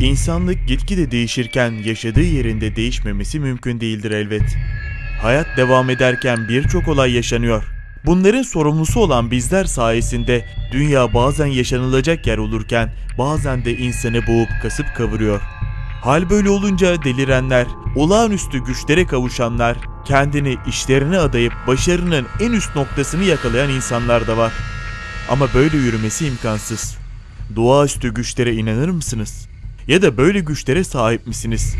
İnsanlık gitgide değişirken yaşadığı yerinde değişmemesi mümkün değildir elbet. Hayat devam ederken birçok olay yaşanıyor. Bunların sorumlusu olan bizler sayesinde dünya bazen yaşanılacak yer olurken bazen de insanı boğup kasıp kavuruyor. Hal böyle olunca delirenler, olağanüstü güçlere kavuşanlar, kendini işlerine adayıp başarının en üst noktasını yakalayan insanlar da var. Ama böyle yürümesi imkansız. Doğaüstü güçlere inanır mısınız? Ya da böyle güçlere sahip misiniz?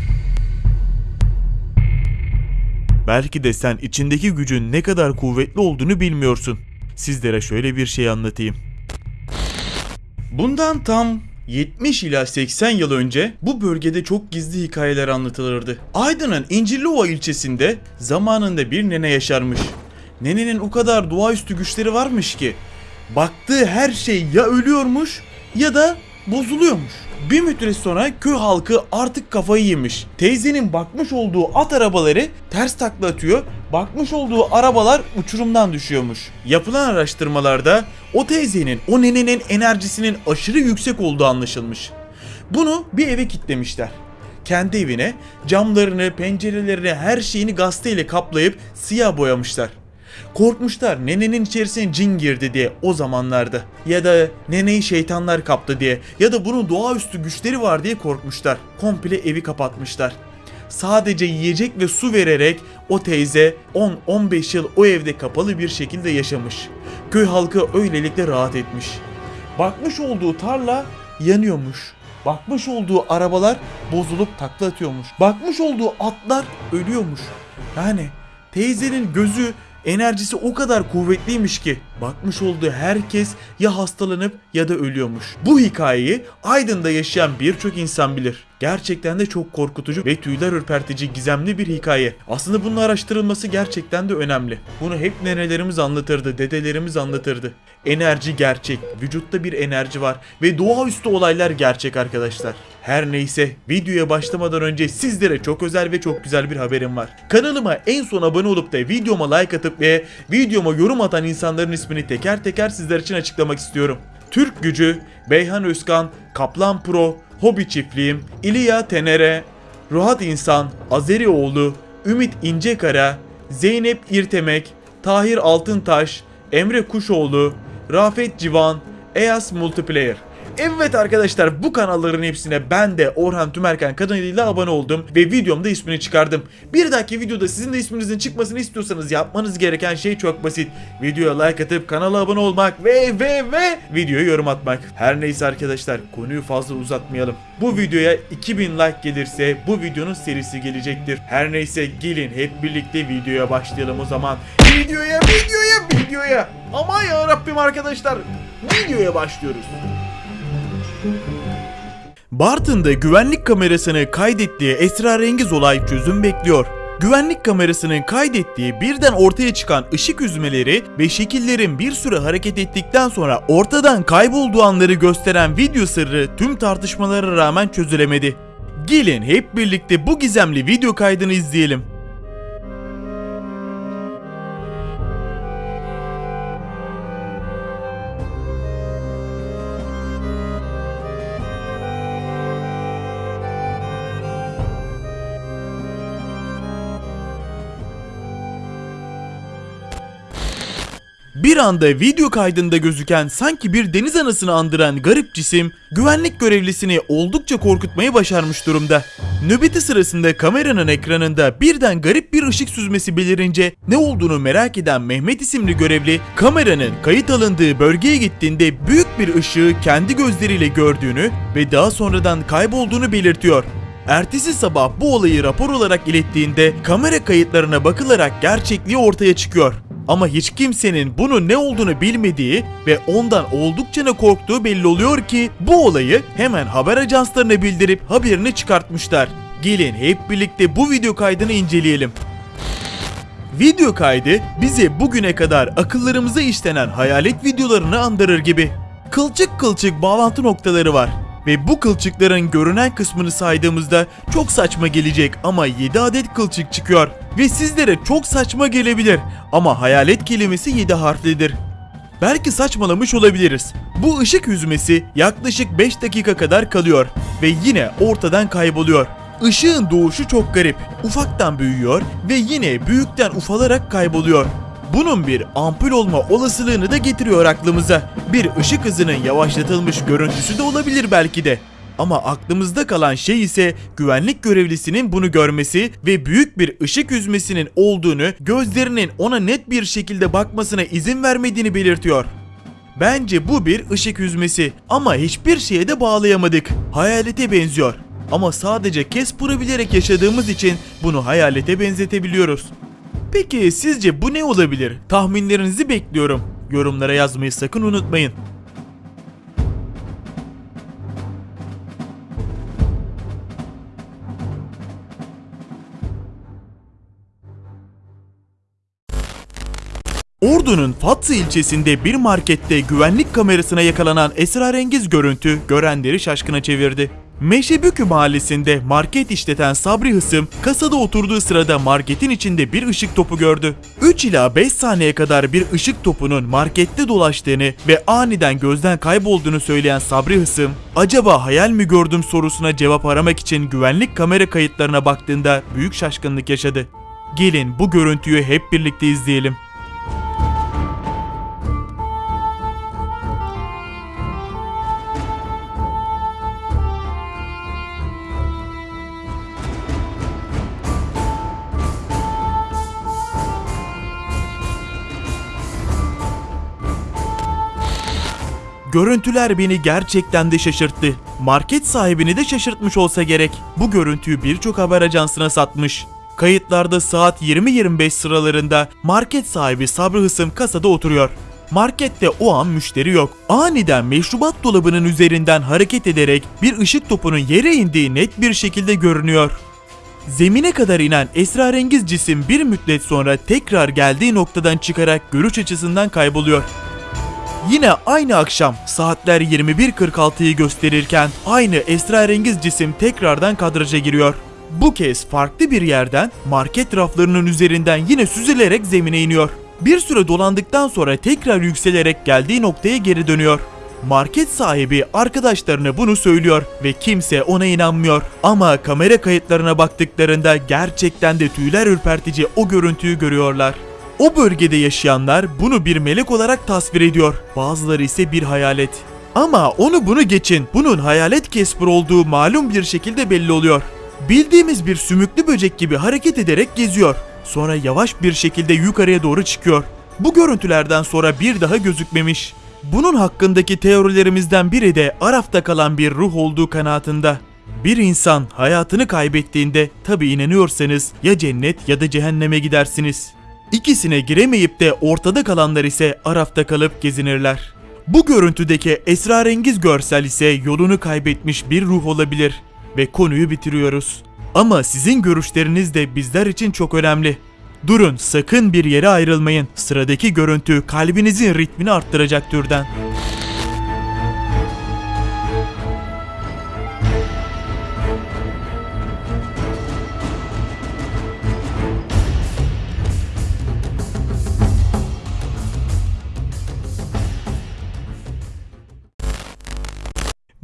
Belki de sen içindeki gücün ne kadar kuvvetli olduğunu bilmiyorsun. Sizlere şöyle bir şey anlatayım. Bundan tam 70 ila 80 yıl önce bu bölgede çok gizli hikayeler anlatılırdı. Aydın'ın İncirliova ilçesinde zamanında bir nene yaşarmış. Nenenin o kadar doğaüstü güçleri varmış ki baktığı her şey ya ölüyormuş ya da bozuluyormuş. Bir müddet sonra köy halkı artık kafayı yemiş. Teyzenin bakmış olduğu at arabaları ters takla atıyor. Bakmış olduğu arabalar uçurumdan düşüyormuş. Yapılan araştırmalarda o teyzenin, o nenenin enerjisinin aşırı yüksek olduğu anlaşılmış. Bunu bir eve kitlemişler. Kendi evine camlarını, pencerelerini, her şeyini gazeteyle kaplayıp siyah boyamışlar. Korkmuşlar nenenin içerisine cin girdi diye o zamanlarda. Ya da neneyi şeytanlar kaptı diye. Ya da bunun doğaüstü güçleri var diye korkmuşlar. Komple evi kapatmışlar. Sadece yiyecek ve su vererek o teyze 10-15 yıl o evde kapalı bir şekilde yaşamış. Köy halkı öylelikle rahat etmiş. Bakmış olduğu tarla yanıyormuş. Bakmış olduğu arabalar bozulup takla atıyormuş. Bakmış olduğu atlar ölüyormuş. Yani teyzenin gözü enerjisi o kadar kuvvetliymiş ki bakmış olduğu herkes ya hastalanıp ya da ölüyormuş. Bu hikayeyi Aydın'da yaşayan birçok insan bilir. Gerçekten de çok korkutucu ve tüyler ürpertici gizemli bir hikaye. Aslında bunun araştırılması gerçekten de önemli. Bunu hep nenelerimiz anlatırdı, dedelerimiz anlatırdı. Enerji gerçek, vücutta bir enerji var ve doğaüstü olaylar gerçek arkadaşlar. Her neyse videoya başlamadan önce sizlere çok özel ve çok güzel bir haberim var. Kanalıma en son abone olup da videoma like atıp ve videoma yorum atan insanların ismini teker teker sizler için açıklamak istiyorum. Türk Gücü, Beyhan Özkan, Kaplan Pro, Hobi Çiftliğim, İlya Tenere, Ruhat İnsan, Azerioğlu, Ümit İncekara, Zeynep İrtemek, Tahir Altıntaş, Emre Kuşoğlu, Rafet Civan, Eyas Multiplayer. Evet arkadaşlar bu kanalların hepsine ben de Orhan Tümerken kanalıyla abone oldum ve videomda ismini çıkardım. Bir dahaki videoda sizin de isminizin çıkmasını istiyorsanız yapmanız gereken şey çok basit. Videoya like atıp kanala abone olmak ve ve ve videoya yorum atmak. Her neyse arkadaşlar konuyu fazla uzatmayalım. Bu videoya 2000 like gelirse bu videonun serisi gelecektir. Her neyse gelin hep birlikte videoya başlayalım o zaman. Videoya videoya videoya. Aman ya Rabbim arkadaşlar. Videoya başlıyoruz. Bartın'da güvenlik kamerasını kaydettiği esrarengiz olay çözüm bekliyor. Güvenlik kamerasının kaydettiği birden ortaya çıkan ışık üzmeleri ve şekillerin bir süre hareket ettikten sonra ortadan kaybolduğu anları gösteren video sırrı tüm tartışmalara rağmen çözülemedi. Gelin hep birlikte bu gizemli video kaydını izleyelim. Bir anda video kaydında gözüken sanki bir deniz anasını andıran garip cisim güvenlik görevlisini oldukça korkutmayı başarmış durumda. Nöbeti sırasında kameranın ekranında birden garip bir ışık süzmesi belirince ne olduğunu merak eden Mehmet isimli görevli kameranın kayıt alındığı bölgeye gittiğinde büyük bir ışığı kendi gözleriyle gördüğünü ve daha sonradan kaybolduğunu belirtiyor. Ertesi sabah bu olayı rapor olarak ilettiğinde kamera kayıtlarına bakılarak gerçekliği ortaya çıkıyor. Ama hiç kimsenin bunun ne olduğunu bilmediği ve ondan oldukça ne korktuğu belli oluyor ki bu olayı hemen haber ajanslarına bildirip haberini çıkartmışlar. Gelin hep birlikte bu video kaydını inceleyelim. Video kaydı bize bugüne kadar akıllarımıza işlenen hayalet videolarını andırır gibi. Kılçık kılçık bağlantı noktaları var. Ve bu kılçıkların görünen kısmını saydığımızda çok saçma gelecek ama 7 adet kılçık çıkıyor. Ve sizlere çok saçma gelebilir ama hayalet kelimesi 7 harflidir. Belki saçmalamış olabiliriz. Bu ışık hüzmesi yaklaşık 5 dakika kadar kalıyor ve yine ortadan kayboluyor. Işığın doğuşu çok garip. Ufaktan büyüyor ve yine büyükten ufalarak kayboluyor. Bunun bir ampul olma olasılığını da getiriyor aklımıza. Bir ışık hızının yavaşlatılmış görüntüsü de olabilir belki de. Ama aklımızda kalan şey ise güvenlik görevlisinin bunu görmesi ve büyük bir ışık hüzmesinin olduğunu gözlerinin ona net bir şekilde bakmasına izin vermediğini belirtiyor. Bence bu bir ışık hüzmesi ama hiçbir şeye de bağlayamadık. Hayalete benziyor. Ama sadece Casper'ı bilerek yaşadığımız için bunu hayalete benzetebiliyoruz. Peki sizce bu ne olabilir? Tahminlerinizi bekliyorum. Yorumlara yazmayı sakın unutmayın. Ordu'nun Fatsa ilçesinde bir markette güvenlik kamerasına yakalanan esrarengiz görüntü görenleri şaşkına çevirdi. Meşebükü mahallesinde market işleten Sabri Hısım kasada oturduğu sırada marketin içinde bir ışık topu gördü. 3 ila 5 saniye kadar bir ışık topunun markette dolaştığını ve aniden gözden kaybolduğunu söyleyen Sabri Hısım, acaba hayal mi gördüm sorusuna cevap aramak için güvenlik kamera kayıtlarına baktığında büyük şaşkınlık yaşadı. Gelin bu görüntüyü hep birlikte izleyelim. Görüntüler beni gerçekten de şaşırttı. Market sahibini de şaşırtmış olsa gerek. Bu görüntüyü birçok haber ajansına satmış. Kayıtlarda saat 20-25 sıralarında market sahibi Sabri Hısım kasada oturuyor. Markette o an müşteri yok. Aniden meşrubat dolabının üzerinden hareket ederek bir ışık topunun yere indiği net bir şekilde görünüyor. Zemine kadar inen esrarengiz cisim bir müddet sonra tekrar geldiği noktadan çıkarak görüş açısından kayboluyor. Yine aynı akşam saatler 21.46'yı gösterirken aynı esrarengiz cisim tekrardan kadraja giriyor. Bu kez farklı bir yerden market raflarının üzerinden yine süzülerek zemine iniyor. Bir süre dolandıktan sonra tekrar yükselerek geldiği noktaya geri dönüyor. Market sahibi arkadaşlarına bunu söylüyor ve kimse ona inanmıyor. Ama kamera kayıtlarına baktıklarında gerçekten de tüyler ürpertici o görüntüyü görüyorlar. O bölgede yaşayanlar bunu bir melek olarak tasvir ediyor. Bazıları ise bir hayalet. Ama onu bunu geçin. Bunun hayalet Casper olduğu malum bir şekilde belli oluyor. Bildiğimiz bir sümüklü böcek gibi hareket ederek geziyor. Sonra yavaş bir şekilde yukarıya doğru çıkıyor. Bu görüntülerden sonra bir daha gözükmemiş. Bunun hakkındaki teorilerimizden biri de Araf'ta kalan bir ruh olduğu kanaatinde. Bir insan hayatını kaybettiğinde tabi inanıyorsanız ya cennet ya da cehenneme gidersiniz. İkisine giremeyip de ortada kalanlar ise Araf'ta kalıp gezinirler. Bu görüntüdeki esrarengiz görsel ise yolunu kaybetmiş bir ruh olabilir ve konuyu bitiriyoruz. Ama sizin görüşleriniz de bizler için çok önemli. Durun sakın bir yere ayrılmayın. Sıradaki görüntü kalbinizin ritmini arttıracak türden.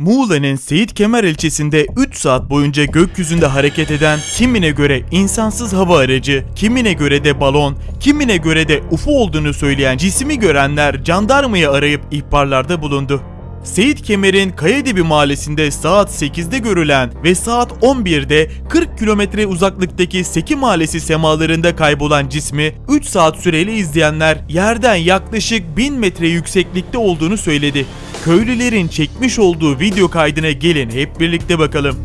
Muğla'nın Seyit Kemer ilçesinde 3 saat boyunca gökyüzünde hareket eden kimine göre insansız hava aracı, kimine göre de balon, kimine göre de UFO olduğunu söyleyen cismi görenler jandarmayı arayıp ihbarlarda bulundu. Seyit Kemer'in Kayadibi mahallesinde saat 8'de görülen ve saat 11'de 40 kilometre uzaklıktaki Seki mahallesi semalarında kaybolan cismi 3 saat süreyle izleyenler yerden yaklaşık 1000 metre yükseklikte olduğunu söyledi. Köylülerin çekmiş olduğu video kaydına gelin hep birlikte bakalım.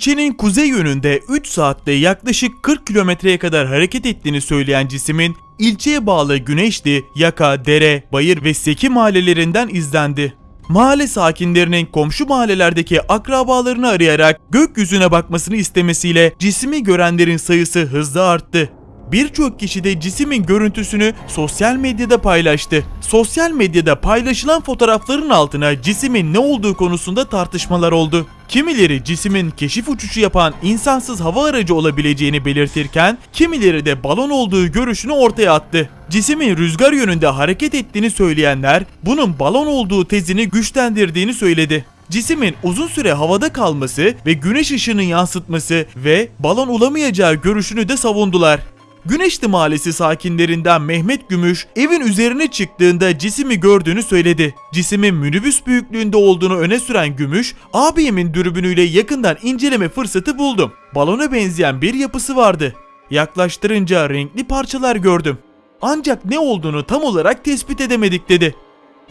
İlçenin kuzey yönünde 3 saatte yaklaşık 40 kilometreye kadar hareket ettiğini söyleyen cismin ilçeye bağlı Güneşli, Yaka, Dere, Bayır ve Seki mahallelerinden izlendi. Mahalle sakinlerinin komşu mahallelerdeki akrabalarını arayarak gökyüzüne bakmasını istemesiyle cismi görenlerin sayısı hızla arttı. Birçok kişi de cismin görüntüsünü sosyal medyada paylaştı. Sosyal medyada paylaşılan fotoğrafların altına cismin ne olduğu konusunda tartışmalar oldu. Kimileri cismin keşif uçuşu yapan insansız hava aracı olabileceğini belirtirken kimileri de balon olduğu görüşünü ortaya attı. Cismin rüzgar yönünde hareket ettiğini söyleyenler bunun balon olduğu tezini güçlendirdiğini söyledi. Cismin uzun süre havada kalması ve güneş ışığının yansıtması ve balon olamayacağı görüşünü de savundular. Güneşli Mahallesi sakinlerinden Mehmet Gümüş evin üzerine çıktığında cisimi gördüğünü söyledi. Cisimin minibüs büyüklüğünde olduğunu öne süren Gümüş, abimin dürbünüyle yakından inceleme fırsatı buldum. Balona benzeyen bir yapısı vardı. Yaklaştırınca renkli parçalar gördüm. Ancak ne olduğunu tam olarak tespit edemedik dedi.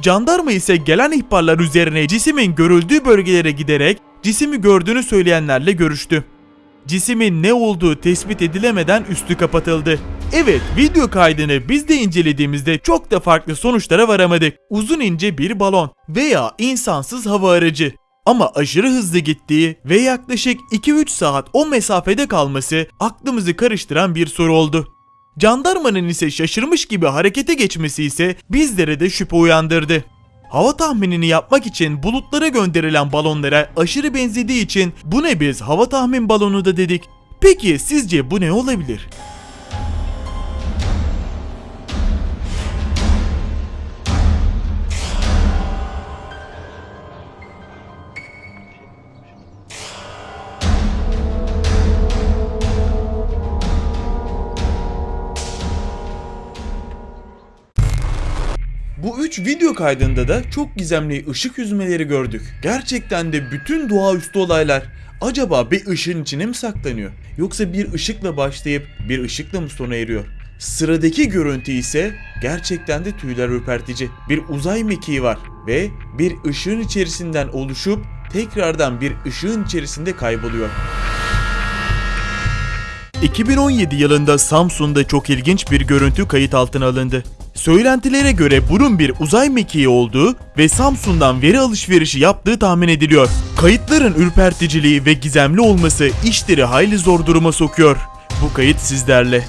Jandarma ise gelen ihbarlar üzerine cisimin görüldüğü bölgelere giderek cisimi gördüğünü söyleyenlerle görüştü. Cisimin ne olduğu tespit edilemeden üstü kapatıldı. Evet video kaydını biz de incelediğimizde çok da farklı sonuçlara varamadık. Uzun ince bir balon veya insansız hava aracı. Ama aşırı hızlı gittiği ve yaklaşık 2-3 saat o mesafede kalması aklımızı karıştıran bir soru oldu. Jandarmanın ise şaşırmış gibi harekete geçmesi ise bizlere de şüphe uyandırdı. Hava tahminini yapmak için bulutlara gönderilen balonlara aşırı benzediği için bu ne biz hava tahmin balonu da dedik. Peki sizce bu ne olabilir? Bu üç video kaydında da çok gizemli ışık yüzmeleri gördük. Gerçekten de bütün doğaüstü olaylar acaba bir ışığın içine mi saklanıyor? Yoksa bir ışıkla başlayıp bir ışıkla mı sona eriyor? Sıradaki görüntü ise gerçekten de tüyler ürpertici. Bir uzay mekiği var ve bir ışığın içerisinden oluşup tekrardan bir ışığın içerisinde kayboluyor. 2017 yılında Samsun'da çok ilginç bir görüntü kayıt altına alındı. Söylentilere göre bunun bir uzay mekiği olduğu ve Samsun'dan veri alışverişi yaptığı tahmin ediliyor. Kayıtların ürperticiliği ve gizemli olması işleri hayli zor duruma sokuyor. Bu kayıt sizlerle.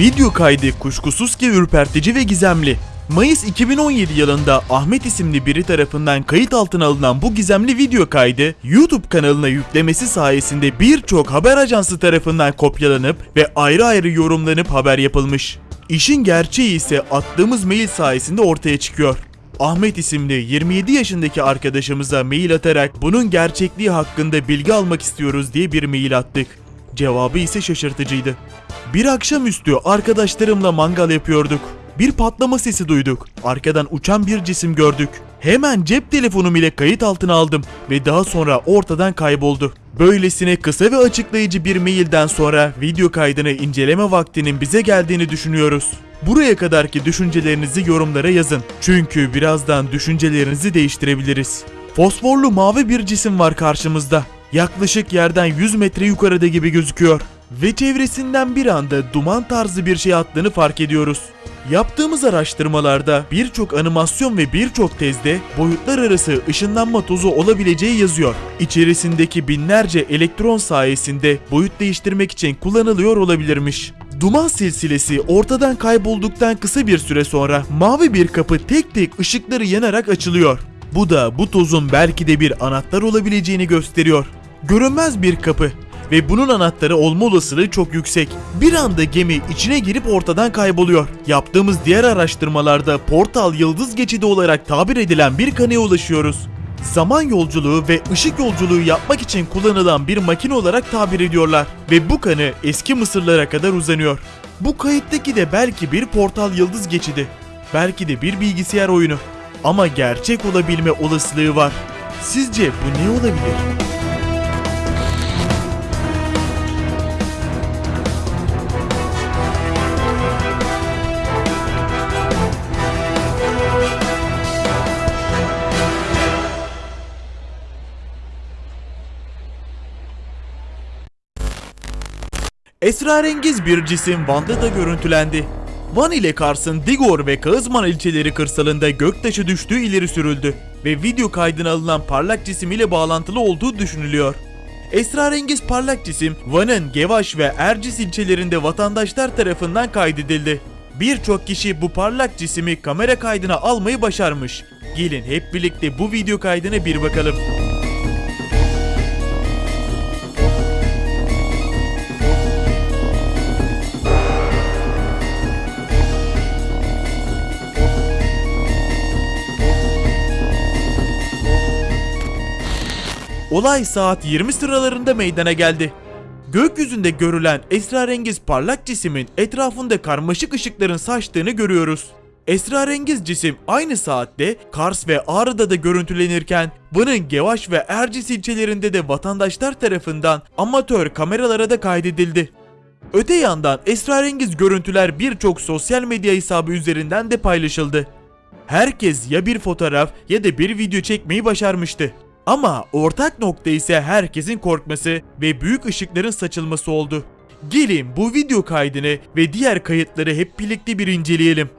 Video kaydı kuşkusuz ki ürpertici ve gizemli. Mayıs 2017 yılında Ahmet isimli biri tarafından kayıt altına alınan bu gizemli video kaydı YouTube kanalına yüklemesi sayesinde birçok haber ajansı tarafından kopyalanıp ve ayrı ayrı yorumlanıp haber yapılmış. İşin gerçeği ise attığımız mail sayesinde ortaya çıkıyor. Ahmet isimli 27 yaşındaki arkadaşımıza mail atarak bunun gerçekliği hakkında bilgi almak istiyoruz diye bir mail attık. Cevabı ise şaşırtıcıydı. Bir akşamüstü arkadaşlarımla mangal yapıyorduk. Bir patlama sesi duyduk. Arkadan uçan bir cisim gördük. Hemen cep telefonum ile kayıt altına aldım ve daha sonra ortadan kayboldu. Böylesine kısa ve açıklayıcı bir mailden sonra video kaydını inceleme vaktinin bize geldiğini düşünüyoruz. Buraya kadarki düşüncelerinizi yorumlara yazın. Çünkü birazdan düşüncelerinizi değiştirebiliriz. Fosforlu mavi bir cisim var karşımızda. Yaklaşık yerden 100 metre yukarıda gibi gözüküyor. Ve çevresinden bir anda duman tarzı bir şey attığını fark ediyoruz. Yaptığımız araştırmalarda birçok animasyon ve birçok tezde boyutlar arası ışınlanma tozu olabileceği yazıyor. İçerisindeki binlerce elektron sayesinde boyut değiştirmek için kullanılıyor olabilirmiş. Duman silsilesi ortadan kaybolduktan kısa bir süre sonra mavi bir kapı tek tek ışıkları yanarak açılıyor. Bu da bu tozun belki de bir anahtar olabileceğini gösteriyor. Görünmez bir kapı ve bunun anahtarı olma olasılığı çok yüksek. Bir anda gemi içine girip ortadan kayboluyor. Yaptığımız diğer araştırmalarda portal yıldız geçidi olarak tabir edilen bir kanıya ulaşıyoruz. Zaman yolculuğu ve ışık yolculuğu yapmak için kullanılan bir makine olarak tabir ediyorlar ve bu kanı eski Mısırlara kadar uzanıyor. Bu kayıttaki de belki bir portal yıldız geçidi. Belki de bir bilgisayar oyunu. Ama gerçek olabilme olasılığı var. Sizce bu ne olabilir? Esrarengiz bir cisim Van'da da görüntülendi. Van ile Kars'ın Digor ve Kağızman ilçeleri kırsalında göktaşı düştüğü ileri sürüldü ve video kaydına alınan parlak cisim ile bağlantılı olduğu düşünülüyor. Esrarengiz parlak cisim Van'ın Gevaş ve Ercis ilçelerinde vatandaşlar tarafından kaydedildi. Birçok kişi bu parlak cisimi kamera kaydına almayı başarmış. Gelin hep birlikte bu video kaydına bir bakalım. Olay saat 20 sıralarında meydana geldi. Gökyüzünde görülen esrarengiz parlak cismin etrafında karmaşık ışıkların saçtığını görüyoruz. Esrarengiz cisim aynı saatte Kars ve Ağrı'da da görüntülenirken Van'ın Gevaş ve Ercis ilçelerinde de vatandaşlar tarafından amatör kameralara da kaydedildi. Öte yandan esrarengiz görüntüler birçok sosyal medya hesabı üzerinden de paylaşıldı. Herkes ya bir fotoğraf ya da bir video çekmeyi başarmıştı. Ama ortak nokta ise herkesin korkması ve büyük ışıkların saçılması oldu. Gelin bu video kaydını ve diğer kayıtları hep birlikte bir inceleyelim.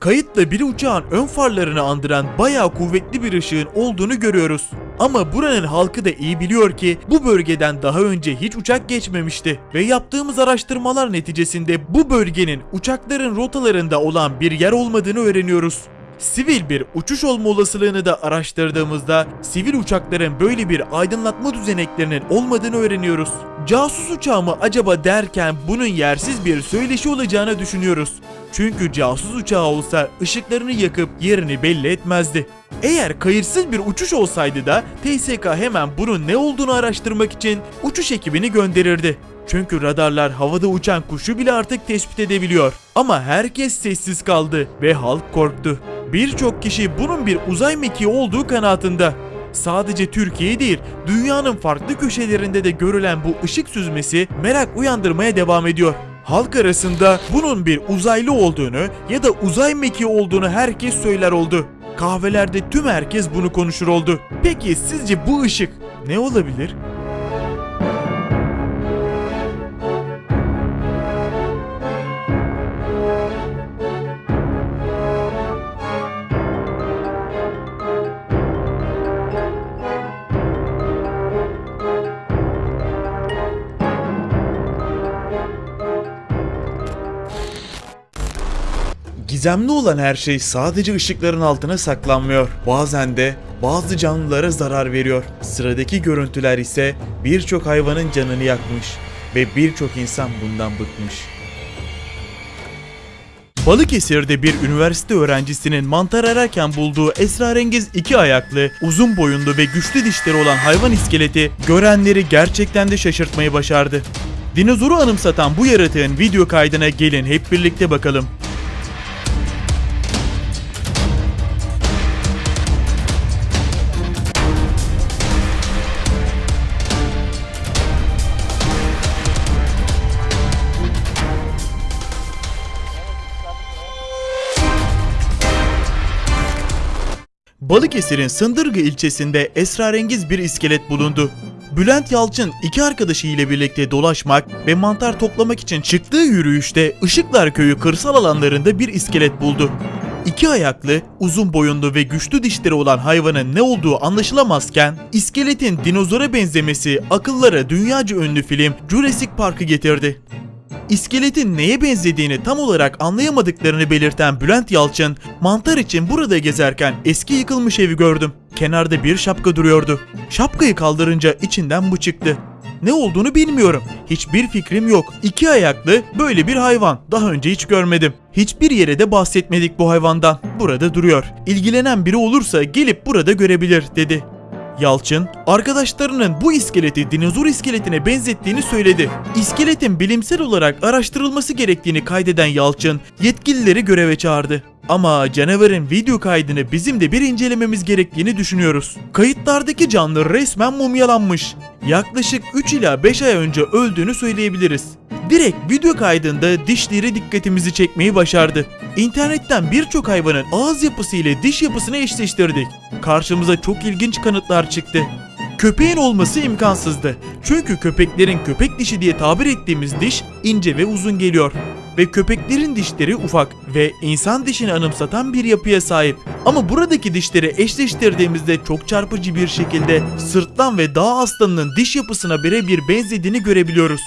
Kayıtla bir uçağın ön farlarını andıran bayağı kuvvetli bir ışığın olduğunu görüyoruz. Ama buranın halkı da iyi biliyor ki bu bölgeden daha önce hiç uçak geçmemişti ve yaptığımız araştırmalar neticesinde bu bölgenin uçakların rotalarında olan bir yer olmadığını öğreniyoruz. Sivil bir uçuş olma olasılığını da araştırdığımızda sivil uçakların böyle bir aydınlatma düzeneklerinin olmadığını öğreniyoruz. Casus uçağı mı acaba derken bunun yersiz bir söyleşi olacağını düşünüyoruz. Çünkü casus uçağı olsa ışıklarını yakıp yerini belli etmezdi. Eğer kayıtsız bir uçuş olsaydı da TSK hemen bunun ne olduğunu araştırmak için uçuş ekibini gönderirdi. Çünkü radarlar havada uçan kuşu bile artık tespit edebiliyor. Ama herkes sessiz kaldı ve halk korktu. Birçok kişi bunun bir uzay mekiği olduğu kanaatinde. Sadece Türkiye değil, dünyanın farklı köşelerinde de görülen bu ışık süzmesi merak uyandırmaya devam ediyor. Halk arasında bunun bir uzaylı olduğunu ya da uzay mekiği olduğunu herkes söyler oldu. Kahvelerde tüm herkes bunu konuşur oldu. Peki sizce bu ışık ne olabilir? Gizemli olan her şey sadece ışıkların altına saklanmıyor. Bazen de bazı canlılara zarar veriyor. Sıradaki görüntüler ise birçok hayvanın canını yakmış ve birçok insan bundan bıkmış. Balıkesir'de bir üniversite öğrencisinin mantar ararken bulduğu esrarengiz iki ayaklı, uzun boyunlu ve güçlü dişleri olan hayvan iskeleti görenleri gerçekten de şaşırtmayı başardı. Dinozoru anımsatan bu yaratığın video kaydına gelin hep birlikte bakalım. Balıkesir'in Sındırgı ilçesinde esrarengiz bir iskelet bulundu. Bülent Yalçın iki arkadaşı ile birlikte dolaşmak ve mantar toplamak için çıktığı yürüyüşte Işıklar Köyü kırsal alanlarında bir iskelet buldu. İki ayaklı, uzun boyunlu ve güçlü dişleri olan hayvanın ne olduğu anlaşılamazken, iskeletin dinozora benzemesi akıllara dünyaca ünlü film Jurassic Park'ı getirdi. İskeletin neye benzediğini tam olarak anlayamadıklarını belirten Bülent Yalçın, mantar için burada gezerken eski yıkılmış evi gördüm. Kenarda bir şapka duruyordu. Şapkayı kaldırınca içinden bu çıktı. Ne olduğunu bilmiyorum. Hiçbir fikrim yok. İki ayaklı böyle bir hayvan. Daha önce hiç görmedim. Hiçbir yere de bahsetmedik bu hayvandan. Burada duruyor. İlgilenen biri olursa gelip burada görebilir dedi. Yalçın, arkadaşlarının bu iskeleti dinozor iskeletine benzettiğini söyledi. İskeletin bilimsel olarak araştırılması gerektiğini kaydeden Yalçın, yetkilileri göreve çağırdı. Ama canavarın video kaydını bizim de bir incelememiz gerektiğini düşünüyoruz. Kayıtlardaki canlı resmen mumyalanmış. Yaklaşık 3 ila 5 ay önce öldüğünü söyleyebiliriz. Direkt video kaydında dişleri dikkatimizi çekmeyi başardı. İnternetten birçok hayvanın ağız yapısı ile diş yapısını eşleştirdik. Karşımıza çok ilginç kanıtlar çıktı. Köpeğin olması imkansızdı. Çünkü köpeklerin köpek dişi diye tabir ettiğimiz diş ince ve uzun geliyor. Ve köpeklerin dişleri ufak ve insan dişini anımsatan bir yapıya sahip. Ama buradaki dişleri eşleştirdiğimizde çok çarpıcı bir şekilde sırtlan ve dağ aslanının diş yapısına birebir benzediğini görebiliyoruz.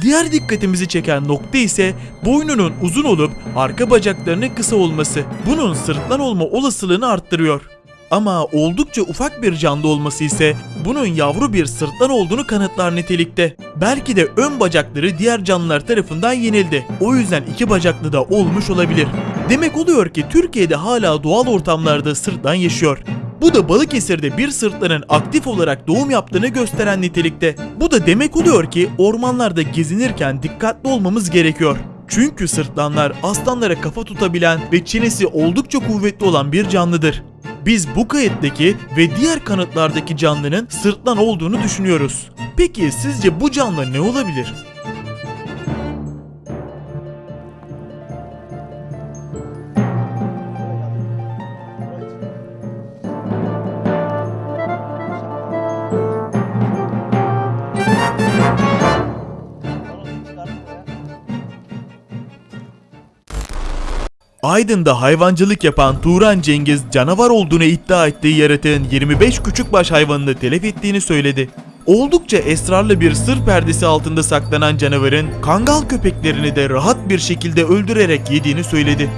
Diğer dikkatimizi çeken nokta ise boynunun uzun olup arka bacaklarının kısa olması. Bunun sırtlan olma olasılığını arttırıyor. Ama oldukça ufak bir canlı olması ise bunun yavru bir sırtlan olduğunu kanıtlar nitelikte. Belki de ön bacakları diğer canlılar tarafından yenildi. O yüzden iki bacaklı da olmuş olabilir. Demek oluyor ki Türkiye'de hala doğal ortamlarda sırtlan yaşıyor. Bu da Balıkesir'de bir sırtlanın aktif olarak doğum yaptığını gösteren nitelikte. Bu da demek oluyor ki ormanlarda gezinirken dikkatli olmamız gerekiyor. Çünkü sırtlanlar aslanlara kafa tutabilen ve çenesi oldukça kuvvetli olan bir canlıdır. Biz bu kayıttaki ve diğer kanıtlardaki canlının sırtlan olduğunu düşünüyoruz. Peki sizce bu canlı ne olabilir? Aydın'da hayvancılık yapan Turan Cengiz canavar olduğunu iddia ettiği yaratığın 25 küçükbaş hayvanını telef ettiğini söyledi. Oldukça esrarlı bir sır perdesi altında saklanan canavarın kangal köpeklerini de rahat bir şekilde öldürerek yediğini söyledi.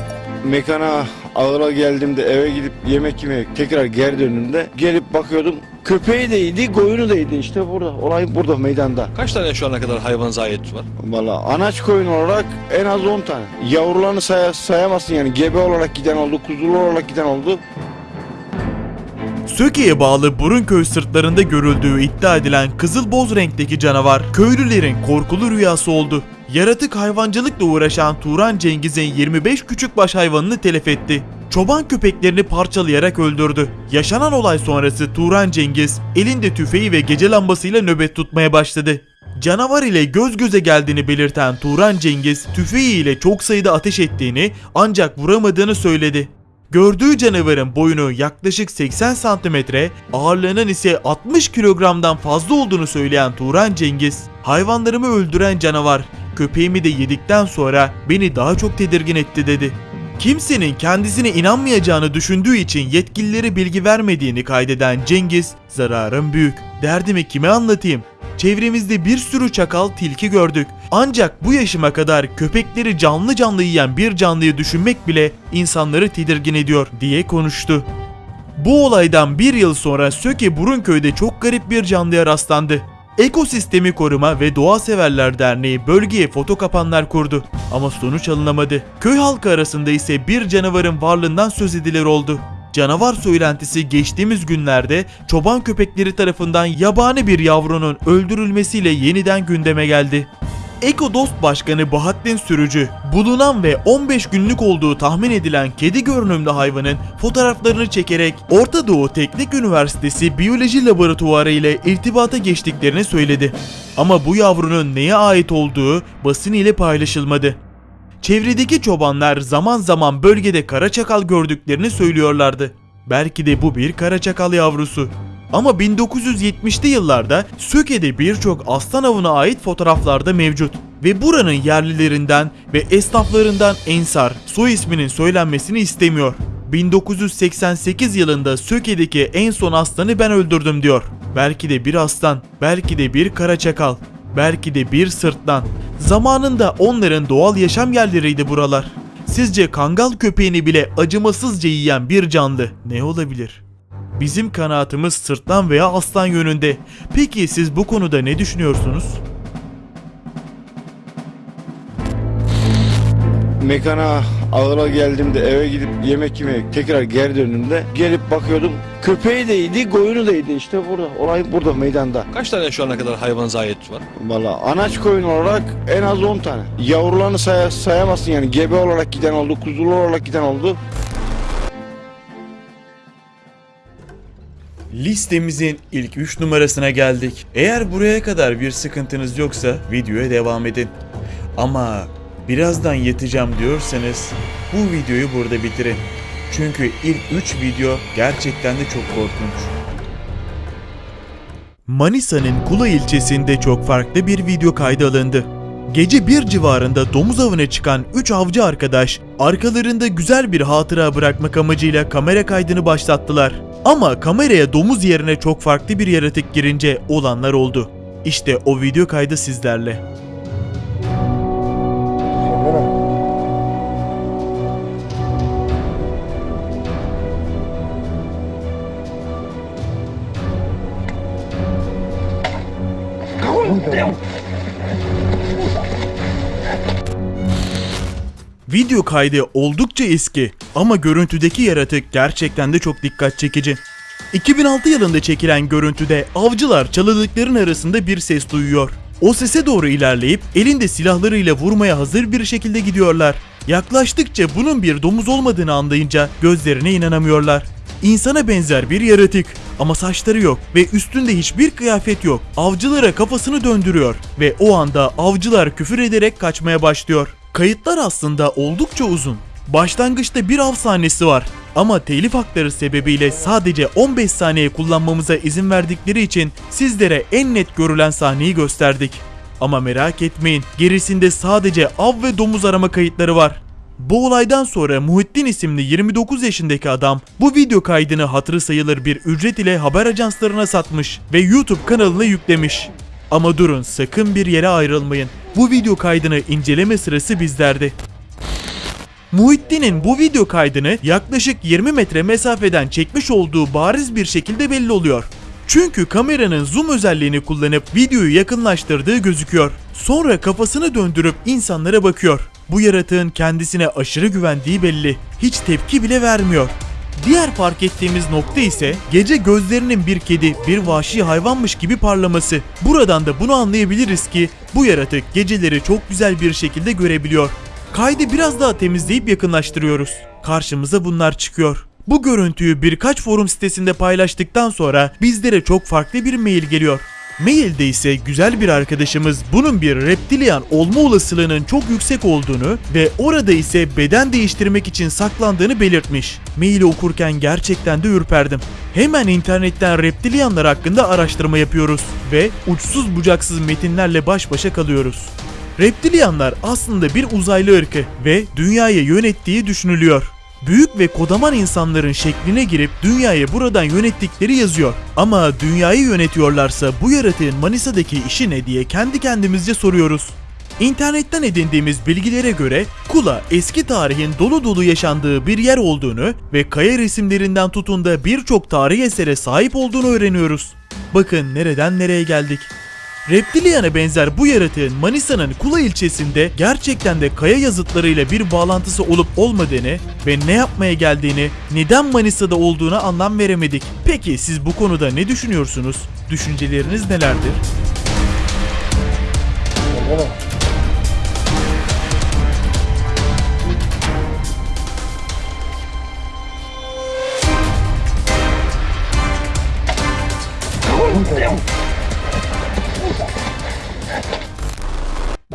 Mekana ağıra geldiğimde eve gidip yemek yemeye tekrar geri döndüğümde gelip bakıyordum köpeği de yedi, koyunu da yedi işte burada. Olay burada meydanda. Kaç tane şu ana kadar hayvanınıza ait var? Valla anaç koyun olarak en az 10 tane. Yavrularını say sayamazsın yani gebe olarak giden oldu, kuzulu olarak giden oldu. Söke'ye bağlı Burunköy sırtlarında görüldüğü iddia edilen kızıl boz renkteki canavar köylülerin korkulu rüyası oldu. Yaratık hayvancılıkla uğraşan Turan Cengiz'in 25 küçükbaş hayvanını telef etti. Çoban köpeklerini parçalayarak öldürdü. Yaşanan olay sonrası Turan Cengiz elinde tüfeği ve gece lambasıyla nöbet tutmaya başladı. Canavar ile göz göze geldiğini belirten Turan Cengiz tüfeği ile çok sayıda ateş ettiğini ancak vuramadığını söyledi. Gördüğü canavarın boyunu yaklaşık 80 santimetre, ağırlığının ise 60 kilogramdan fazla olduğunu söyleyen Turan Cengiz, hayvanlarımı öldüren canavar, köpeğimi de yedikten sonra beni daha çok tedirgin etti dedi. Kimsenin kendisine inanmayacağını düşündüğü için yetkililere bilgi vermediğini kaydeden Cengiz, zararım büyük, derdimi kime anlatayım? Çevremizde bir sürü çakal tilki gördük. Ancak bu yaşıma kadar köpekleri canlı canlı yiyen bir canlıyı düşünmek bile insanları tedirgin ediyor diye konuştu. Bu olaydan bir yıl sonra Söke Burunköy'de çok garip bir canlıya rastlandı. Ekosistemi Koruma ve Doğa Severler Derneği bölgeye foto kapanlar kurdu ama sonuç alınamadı. Köy halkı arasında ise bir canavarın varlığından söz edilir oldu. Canavar söylentisi geçtiğimiz günlerde çoban köpekleri tarafından yabani bir yavrunun öldürülmesiyle yeniden gündeme geldi. Eko Dost Başkanı Bahattin Sürücü, bulunan ve 15 günlük olduğu tahmin edilen kedi görünümlü hayvanın fotoğraflarını çekerek Orta Doğu Teknik Üniversitesi Biyoloji Laboratuvarı ile irtibata geçtiklerini söyledi. Ama bu yavrunun neye ait olduğu basın ile paylaşılmadı. Çevredeki çobanlar zaman zaman bölgede kara çakal gördüklerini söylüyorlardı. Belki de bu bir kara çakal yavrusu. Ama 1970'li yıllarda Söke'de birçok aslan avına ait fotoğraflarda mevcut. Ve buranın yerlilerinden ve esnaflarından Ensar soy isminin söylenmesini istemiyor. 1988 yılında Söke'deki en son aslanı ben öldürdüm diyor. Belki de bir aslan, belki de bir kara çakal, belki de bir sırtlan. Zamanında onların doğal yaşam yerleriydi buralar. Sizce kangal köpeğini bile acımasızca yiyen bir canlı ne olabilir? Bizim kanaatimiz sırtlan veya aslan yönünde. Peki siz bu konuda ne düşünüyorsunuz? Mekana ağıra geldiğimde eve gidip yemek yemeye tekrar geri döndüğümde gelip bakıyordum köpeği de yedi, koyunu da yedi işte burada. Olay burada meydanda. Kaç tane şu ana kadar hayvanınıza ait var? Valla anaç koyun olarak en az 10 tane. Yavrularını say sayamazsın yani gebe olarak giden oldu, kuzulu olarak giden oldu. Listemizin ilk 3 numarasına geldik. Eğer buraya kadar bir sıkıntınız yoksa videoya devam edin. Ama birazdan yatacağım diyorsanız bu videoyu burada bitirin. Çünkü ilk 3 video gerçekten de çok korkunç. Manisa'nın Kula ilçesinde çok farklı bir video kaydı alındı. Gece bir civarında domuz avına çıkan 3 avcı arkadaş arkalarında güzel bir hatıra bırakmak amacıyla kamera kaydını başlattılar. Ama kameraya domuz yerine çok farklı bir yaratık girince olanlar oldu. İşte o video kaydı sizlerle. Video kaydı oldukça eski ama görüntüdeki yaratık gerçekten de çok dikkat çekici. 2006 yılında çekilen görüntüde avcılar çalılıkların arasında bir ses duyuyor. O sese doğru ilerleyip elinde silahlarıyla vurmaya hazır bir şekilde gidiyorlar. Yaklaştıkça bunun bir domuz olmadığını anlayınca gözlerine inanamıyorlar. İnsana benzer bir yaratık ama saçları yok ve üstünde hiçbir kıyafet yok. Avcılara kafasını döndürüyor ve o anda avcılar küfür ederek kaçmaya başlıyor. Kayıtlar aslında oldukça uzun. Başlangıçta bir av sahnesi var ama telif hakları sebebiyle sadece 15 saniye kullanmamıza izin verdikleri için sizlere en net görülen sahneyi gösterdik. Ama merak etmeyin gerisinde sadece av ve domuz arama kayıtları var. Bu olaydan sonra Muhittin isimli 29 yaşındaki adam bu video kaydını hatırı sayılır bir ücret ile haber ajanslarına satmış ve YouTube kanalına yüklemiş. Ama durun sakın bir yere ayrılmayın. Bu video kaydını inceleme sırası bizlerde. Muhittin'in bu video kaydını yaklaşık 20 metre mesafeden çekmiş olduğu bariz bir şekilde belli oluyor. Çünkü kameranın zoom özelliğini kullanıp videoyu yakınlaştırdığı gözüküyor. Sonra kafasını döndürüp insanlara bakıyor. Bu yaratığın kendisine aşırı güvendiği belli. Hiç tepki bile vermiyor. Diğer fark ettiğimiz nokta ise gece gözlerinin bir kedi, bir vahşi hayvanmış gibi parlaması. Buradan da bunu anlayabiliriz ki bu yaratık geceleri çok güzel bir şekilde görebiliyor. Kaydı biraz daha temizleyip yakınlaştırıyoruz. Karşımıza bunlar çıkıyor. Bu görüntüyü birkaç forum sitesinde paylaştıktan sonra bizlere çok farklı bir mail geliyor. Mailde ise güzel bir arkadaşımız bunun bir reptilian olma olasılığının çok yüksek olduğunu ve orada ise beden değiştirmek için saklandığını belirtmiş. Maili okurken gerçekten de ürperdim. Hemen internetten reptilianlar hakkında araştırma yapıyoruz ve uçsuz bucaksız metinlerle baş başa kalıyoruz. Reptilianlar aslında bir uzaylı ırkı ve dünyayı yönettiği düşünülüyor. Büyük ve kodaman insanların şekline girip dünyayı buradan yönettikleri yazıyor. Ama dünyayı yönetiyorlarsa bu yaratığın Manisa'daki işi ne diye kendi kendimizce soruyoruz. İnternetten edindiğimiz bilgilere göre Kula eski tarihin dolu dolu yaşandığı bir yer olduğunu ve kaya resimlerinden tutun da birçok tarihi esere sahip olduğunu öğreniyoruz. Bakın nereden nereye geldik. Reptilian'a benzer bu yaratığın Manisa'nın Kula ilçesinde gerçekten de kaya yazıtlarıyla bir bağlantısı olup olmadığını ve ne yapmaya geldiğini, neden Manisa'da olduğuna anlam veremedik. Peki siz bu konuda ne düşünüyorsunuz? Düşünceleriniz nelerdir?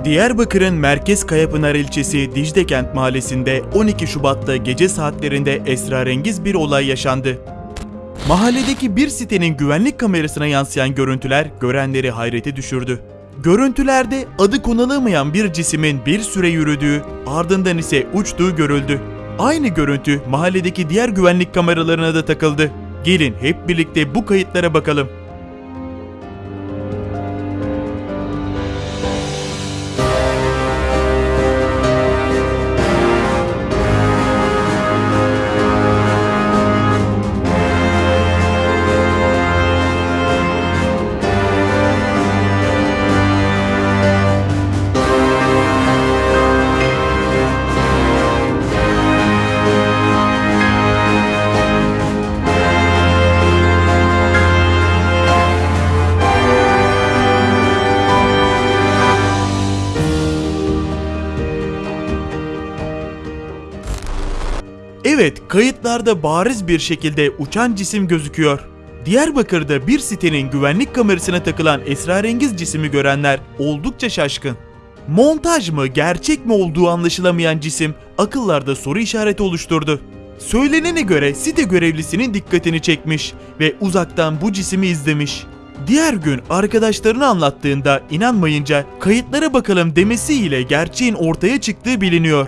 Diyarbakır'ın Merkez Kayapınar ilçesi Diclekent mahallesinde 12 Şubat'ta gece saatlerinde esrarengiz bir olay yaşandı. Mahalledeki bir sitenin güvenlik kamerasına yansıyan görüntüler görenleri hayrete düşürdü. Görüntülerde adı konulamayan bir cismin bir süre yürüdüğü, ardından ise uçtuğu görüldü. Aynı görüntü mahalledeki diğer güvenlik kameralarına da takıldı. Gelin hep birlikte bu kayıtlara bakalım. Kayıtlarda bariz bir şekilde uçan cisim gözüküyor. Diyarbakır'da bir sitenin güvenlik kamerasına takılan esrarengiz cisimi görenler oldukça şaşkın. Montaj mı, gerçek mi olduğu anlaşılamayan cisim akıllarda soru işareti oluşturdu. Söylenene göre site görevlisinin dikkatini çekmiş ve uzaktan bu cisimi izlemiş. Diğer gün arkadaşlarına anlattığında inanmayınca kayıtlara bakalım demesiyle gerçeğin ortaya çıktığı biliniyor.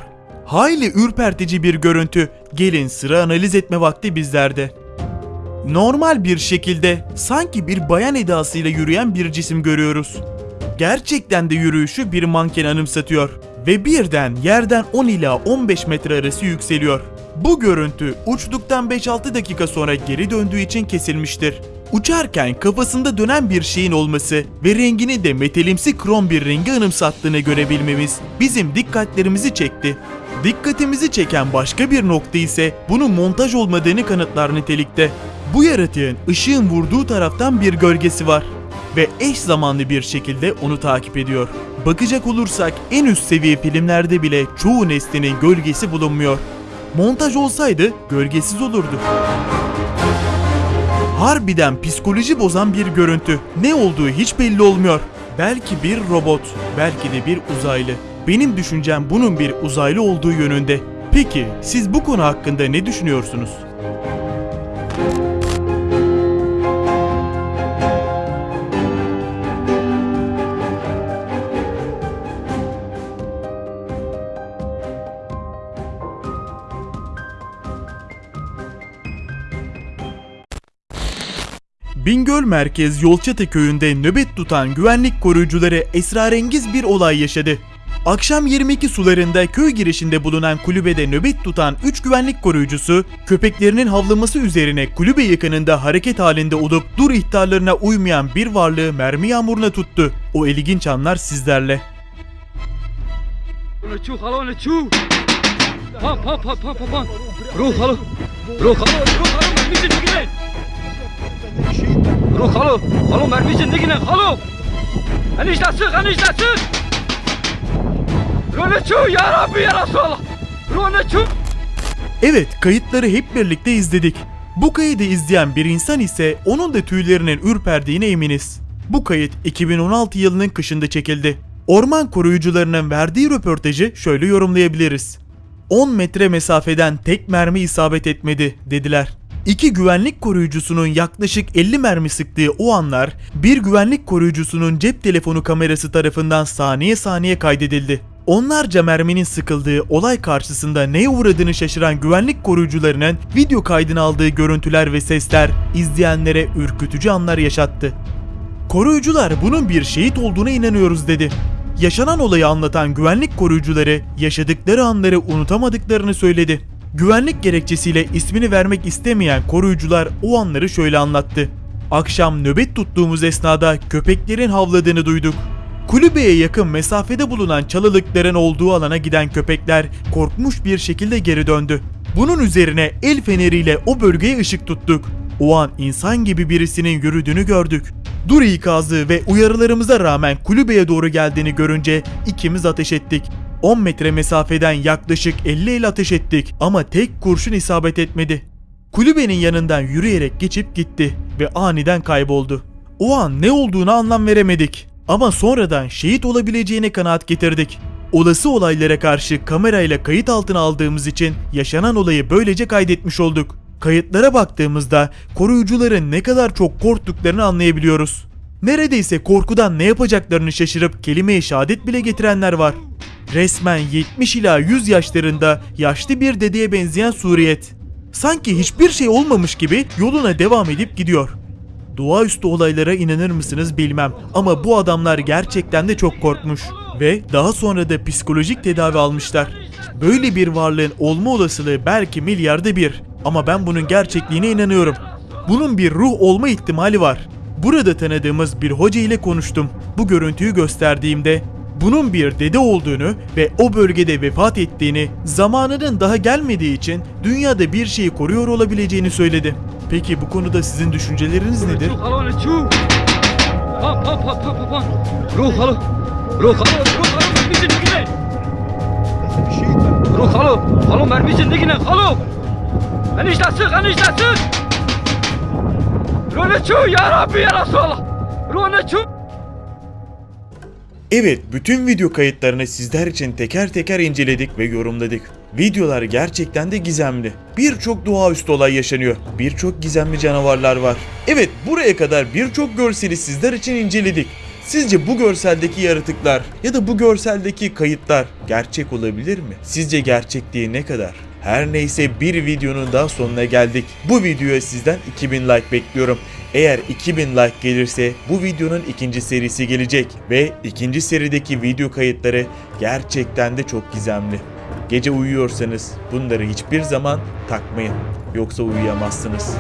Hayli ürpertici bir görüntü. Gelin sıra analiz etme vakti bizlerde. Normal bir şekilde sanki bir bayan edasıyla yürüyen bir cisim görüyoruz. Gerçekten de yürüyüşü bir manken anımsatıyor ve birden yerden 10 ila 15 metre arası yükseliyor. Bu görüntü uçtuktan 5-6 dakika sonra geri döndüğü için kesilmiştir. Uçarken kafasında dönen bir şeyin olması ve rengini de metalimsi krom bir rengi anımsattığını görebilmemiz bizim dikkatlerimizi çekti. Dikkatimizi çeken başka bir nokta ise bunun montaj olmadığını kanıtlar nitelikte. Bu yaratığın ışığın vurduğu taraftan bir gölgesi var ve eş zamanlı bir şekilde onu takip ediyor. Bakacak olursak en üst seviye filmlerde bile çoğu nesnenin gölgesi bulunmuyor. Montaj olsaydı gölgesiz olurdu. Harbiden psikoloji bozan bir görüntü. Ne olduğu hiç belli olmuyor. Belki bir robot, belki de bir uzaylı. Benim düşüncem bunun bir uzaylı olduğu yönünde. Peki siz bu konu hakkında ne düşünüyorsunuz? Bingöl Merkez Yolçatı köyünde nöbet tutan güvenlik koruyucuları esrarengiz bir olay yaşadı. Akşam 22 sularında köy girişinde bulunan kulübede nöbet tutan 3 güvenlik koruyucusu köpeklerinin havlaması üzerine kulübe yakınında hareket halinde olup dur ihtarlarına uymayan bir varlığı mermi yağmuruna tuttu. O ilginç anlar sizlerle. Pan, pan, pan, pan, pan. Ruh, halo. Ruh, halo, ruh, halo, mermi içindekine. Ruh, halo. Halo, mermi içindekine, halo. Enişte sık, enişte lechu, ya Rabbi, ya Resulallah. Evet, kayıtları hep birlikte izledik. Bu kaydı izleyen bir insan ise onun da tüylerinin ürperdiğine eminiz. Bu kayıt 2016 yılının kışında çekildi. Orman koruyucularının verdiği röportajı şöyle yorumlayabiliriz. 10 metre mesafeden tek mermi isabet etmedi dediler. İki güvenlik koruyucusunun yaklaşık 50 mermi sıktığı o anlar bir güvenlik koruyucusunun cep telefonu kamerası tarafından saniye saniye kaydedildi. Onlarca merminin sıkıldığı olay karşısında neye uğradığını şaşıran güvenlik koruyucularının video kaydını aldığı görüntüler ve sesler izleyenlere ürkütücü anlar yaşattı. Koruyucular bunun bir şehit olduğuna inanıyoruz dedi. Yaşanan olayı anlatan güvenlik koruyucuları yaşadıkları anları unutamadıklarını söyledi. Güvenlik gerekçesiyle ismini vermek istemeyen koruyucular o anları şöyle anlattı. Akşam nöbet tuttuğumuz esnada köpeklerin havladığını duyduk. Kulübeye yakın mesafede bulunan çalılıkların olduğu alana giden köpekler korkmuş bir şekilde geri döndü. Bunun üzerine el feneriyle o bölgeye ışık tuttuk. O an insan gibi birisinin yürüdüğünü gördük. Dur ikazı ve uyarılarımıza rağmen kulübeye doğru geldiğini görünce ikimiz ateş ettik. 10 metre mesafeden yaklaşık 50 el ateş ettik ama tek kurşun isabet etmedi. Kulübenin yanından yürüyerek geçip gitti ve aniden kayboldu. O an ne olduğunu anlam veremedik ama sonradan şehit olabileceğine kanaat getirdik. Olası olaylara karşı kamerayla kayıt altına aldığımız için yaşanan olayı böylece kaydetmiş olduk. Kayıtlara baktığımızda koruyucuların ne kadar çok korktuklarını anlayabiliyoruz. Neredeyse korkudan ne yapacaklarını şaşırıp kelimeye şehadet bile getirenler var. Resmen 70 ila 100 yaşlarında yaşlı bir dedeye benzeyen suriyet. Sanki hiçbir şey olmamış gibi yoluna devam edip gidiyor. Doğaüstü olaylara inanır mısınız bilmem ama bu adamlar gerçekten de çok korkmuş ve daha sonra da psikolojik tedavi almışlar. Böyle bir varlığın olma olasılığı belki milyarda bir ama ben bunun gerçekliğine inanıyorum. Bunun bir ruh olma ihtimali var. Burada tanıdığımız bir hoca ile konuştum. Bu görüntüyü gösterdiğimde bunun bir dede olduğunu ve o bölgede vefat ettiğini, zamanının daha gelmediği için dünyada bir şeyi koruyor olabileceğini söyledi. Peki bu konuda sizin düşünceleriniz nedir? Ruh, ruh, halo, mermi içindekine. Ruh, halo. Halo, mermi içindekine, halo. Enişte sık, enişte sık. Ruh, lechu, ya Rabbi, ya Resulallah. Ruh, lechu. Evet, bütün video kayıtlarını sizler için teker teker inceledik ve yorumladık. Videolar gerçekten de gizemli. Birçok doğaüstü olay yaşanıyor. Birçok gizemli canavarlar var. Evet buraya kadar birçok görseli sizler için inceledik. Sizce bu görseldeki yaratıklar ya da bu görseldeki kayıtlar gerçek olabilir mi? Sizce gerçekliği ne kadar? Her neyse bir videonun daha sonuna geldik. Bu videoya sizden 2000 like bekliyorum. Eğer 2000 like gelirse bu videonun ikinci serisi gelecek ve ikinci serideki video kayıtları gerçekten de çok gizemli. Gece uyuyorsanız bunları hiçbir zaman takmayın. Yoksa uyuyamazsınız.